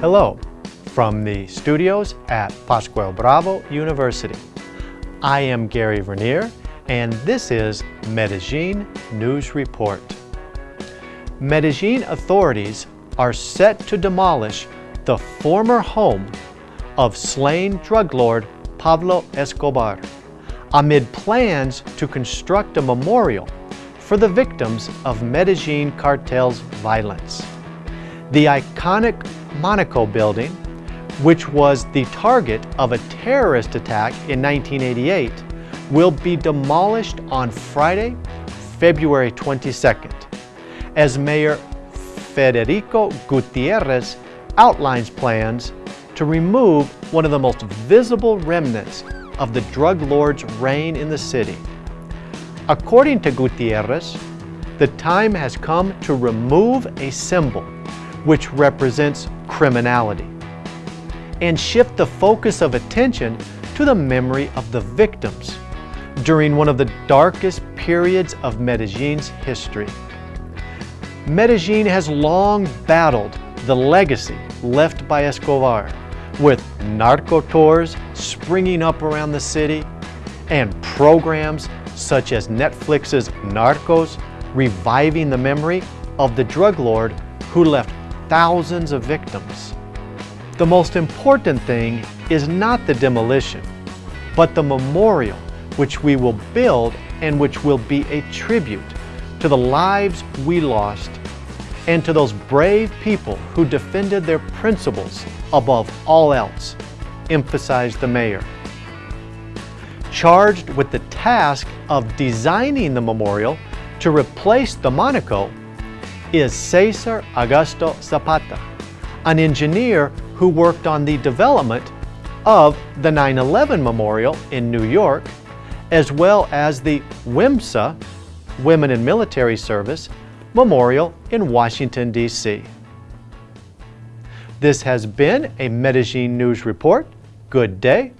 Hello from the studios at Pascual Bravo University. I am Gary Vernier and this is Medellin News Report. Medellin authorities are set to demolish the former home of slain drug lord Pablo Escobar amid plans to construct a memorial for the victims of Medellin cartel's violence. The iconic Monaco building, which was the target of a terrorist attack in 1988, will be demolished on Friday, February 22nd, as Mayor Federico Gutierrez outlines plans to remove one of the most visible remnants of the drug lord's reign in the city. According to Gutierrez, the time has come to remove a symbol which represents criminality and shift the focus of attention to the memory of the victims during one of the darkest periods of Medellin's history. Medellin has long battled the legacy left by Escobar with narco tours springing up around the city and programs such as Netflix's Narcos reviving the memory of the drug lord who left thousands of victims. The most important thing is not the demolition, but the memorial which we will build and which will be a tribute to the lives we lost and to those brave people who defended their principles above all else, emphasized the mayor. Charged with the task of designing the memorial to replace the Monaco is Cesar Augusto Zapata, an engineer who worked on the development of the 9-11 Memorial in New York, as well as the WIMSA, Women in Military Service, Memorial in Washington, D.C. This has been a Medellin News Report. Good day